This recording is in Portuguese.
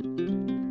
Música